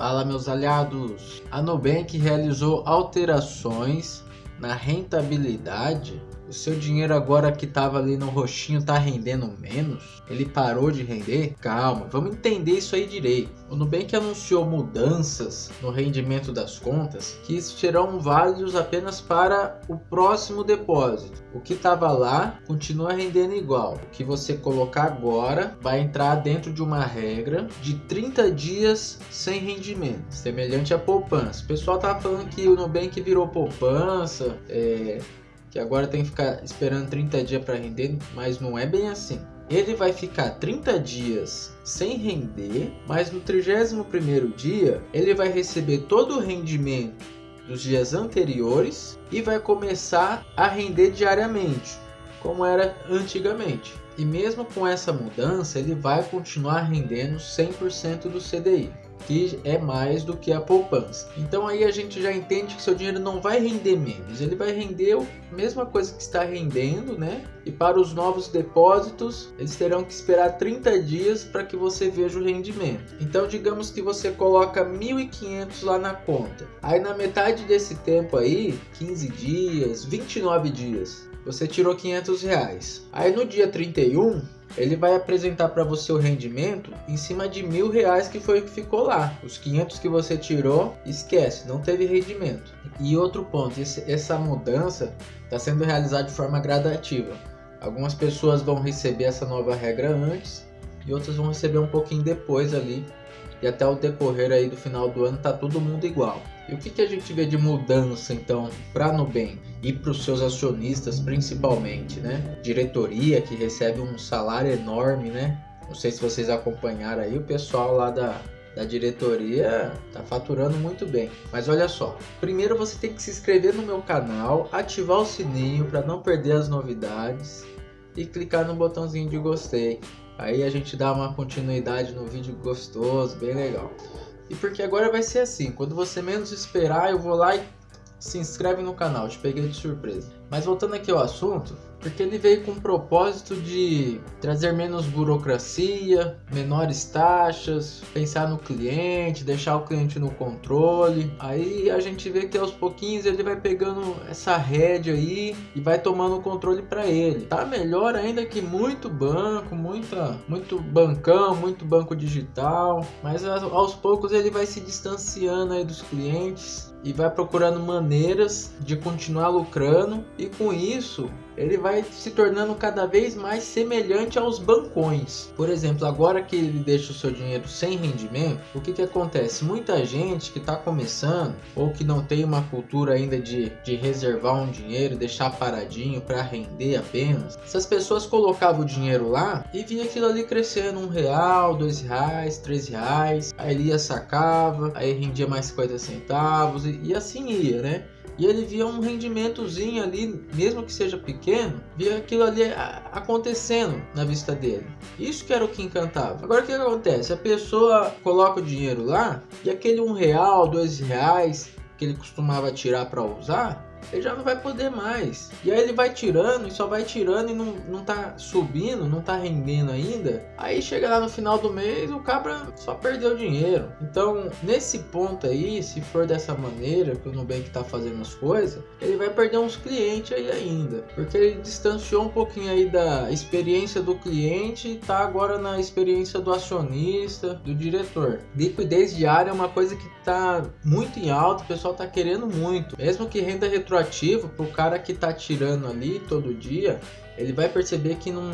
Fala meus aliados! A Nubank realizou alterações na rentabilidade o seu dinheiro agora que estava ali no roxinho tá rendendo menos? Ele parou de render? Calma, vamos entender isso aí direito. O Nubank anunciou mudanças no rendimento das contas que serão válidos apenas para o próximo depósito. O que estava lá continua rendendo igual. O que você colocar agora vai entrar dentro de uma regra de 30 dias sem rendimento, semelhante à poupança. O pessoal tá falando que o Nubank virou poupança, é, que agora tem que ficar esperando 30 dias para render, mas não é bem assim. Ele vai ficar 30 dias sem render, mas no 31º dia ele vai receber todo o rendimento dos dias anteriores e vai começar a render diariamente, como era antigamente. E mesmo com essa mudança, ele vai continuar rendendo 100% do CDI que é mais do que a poupança. Então aí a gente já entende que seu dinheiro não vai render menos, ele vai render a mesma coisa que está rendendo, né? E para os novos depósitos, eles terão que esperar 30 dias para que você veja o rendimento. Então digamos que você coloca 1.500 lá na conta. Aí na metade desse tempo aí, 15 dias, 29 dias, você tirou 500 reais. Aí no dia 31, ele vai apresentar para você o rendimento em cima de mil reais que foi o que ficou lá. Os 500 que você tirou, esquece, não teve rendimento. E outro ponto, esse, essa mudança está sendo realizada de forma gradativa. Algumas pessoas vão receber essa nova regra antes e outras vão receber um pouquinho depois ali. E até o decorrer aí do final do ano tá todo mundo igual. E o que, que a gente vê de mudança então para Nubank e para os seus acionistas principalmente, né? Diretoria que recebe um salário enorme, né? Não sei se vocês acompanharam aí o pessoal lá da, da diretoria tá faturando muito bem. Mas olha só, primeiro você tem que se inscrever no meu canal, ativar o sininho para não perder as novidades e clicar no botãozinho de gostei. Aí a gente dá uma continuidade no vídeo gostoso, bem legal. E porque agora vai ser assim, quando você menos esperar, eu vou lá e se inscreve no canal, te peguei de surpresa. Mas voltando aqui ao assunto, porque ele veio com o propósito de trazer menos burocracia, menores taxas, pensar no cliente, deixar o cliente no controle. Aí a gente vê que aos pouquinhos ele vai pegando essa rédea aí e vai tomando o controle para ele. Tá melhor ainda que muito banco, muita, muito bancão, muito banco digital, mas aos poucos ele vai se distanciando aí dos clientes e vai procurando maneiras de continuar lucrando e com isso ele vai se tornando cada vez mais semelhante aos bancões. Por exemplo, agora que ele deixa o seu dinheiro sem rendimento, o que, que acontece? Muita gente que está começando ou que não tem uma cultura ainda de, de reservar um dinheiro, deixar paradinho para render apenas, essas pessoas colocavam o dinheiro lá e via aquilo ali crescendo um real, dois reais, três reais, aí ele ia sacava, aí rendia mais 50 centavos e, e assim ia, né? E ele via um rendimentozinho ali, mesmo que seja pequeno, via aquilo ali acontecendo na vista dele. Isso que era o que encantava. Agora o que acontece? A pessoa coloca o dinheiro lá e aquele um real, dois reais que ele costumava tirar para usar, ele já não vai poder mais. E aí ele vai tirando e só vai tirando e não, não tá subindo, não tá rendendo ainda. Aí chega lá no final do mês, o cabra só perdeu dinheiro. Então, nesse ponto aí, se for dessa maneira que o Nubank tá fazendo as coisas, ele vai perder uns clientes aí ainda. Porque ele distanciou um pouquinho aí da experiência do cliente e tá agora na experiência do acionista, do diretor. Liquidez diária é uma coisa que tá muito em alta, o pessoal tá querendo muito. Mesmo que renda retroativa pro cara que tá tirando ali todo dia, ele vai perceber que não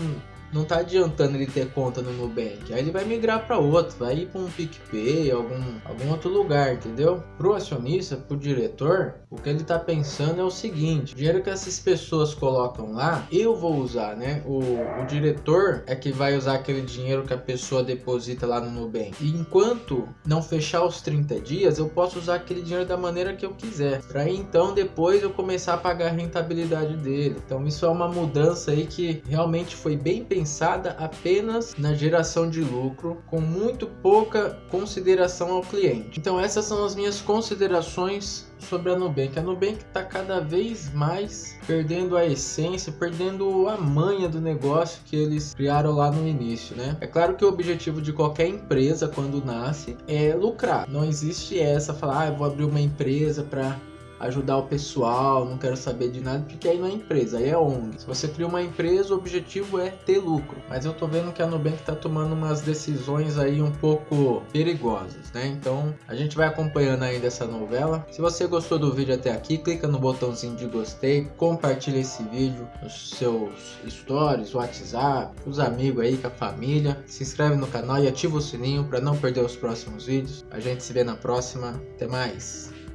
não tá adiantando ele ter conta no Nubank. Aí ele vai migrar para outro, vai ir para um PicPay, algum, algum outro lugar, entendeu? Pro acionista, pro diretor, o que ele tá pensando é o seguinte: o dinheiro que essas pessoas colocam lá, eu vou usar, né? O, o diretor é que vai usar aquele dinheiro que a pessoa deposita lá no Nubank. E enquanto não fechar os 30 dias, eu posso usar aquele dinheiro da maneira que eu quiser. Para então depois eu começar a pagar a rentabilidade dele. Então isso é uma mudança aí que realmente foi bem pensada pensada apenas na geração de lucro, com muito pouca consideração ao cliente. Então essas são as minhas considerações sobre a Nubank. A Nubank está cada vez mais perdendo a essência, perdendo a manha do negócio que eles criaram lá no início, né? É claro que o objetivo de qualquer empresa quando nasce é lucrar. Não existe essa falar, ah, eu vou abrir uma empresa para ajudar o pessoal, não quero saber de nada, porque aí não é empresa, aí é ONG. Se você cria uma empresa, o objetivo é ter lucro. Mas eu tô vendo que a Nubank tá tomando umas decisões aí um pouco perigosas, né? Então a gente vai acompanhando ainda essa novela. Se você gostou do vídeo até aqui, clica no botãozinho de gostei, compartilha esse vídeo nos seus stories, WhatsApp, os amigos aí, com a família. Se inscreve no canal e ativa o sininho para não perder os próximos vídeos. A gente se vê na próxima. Até mais!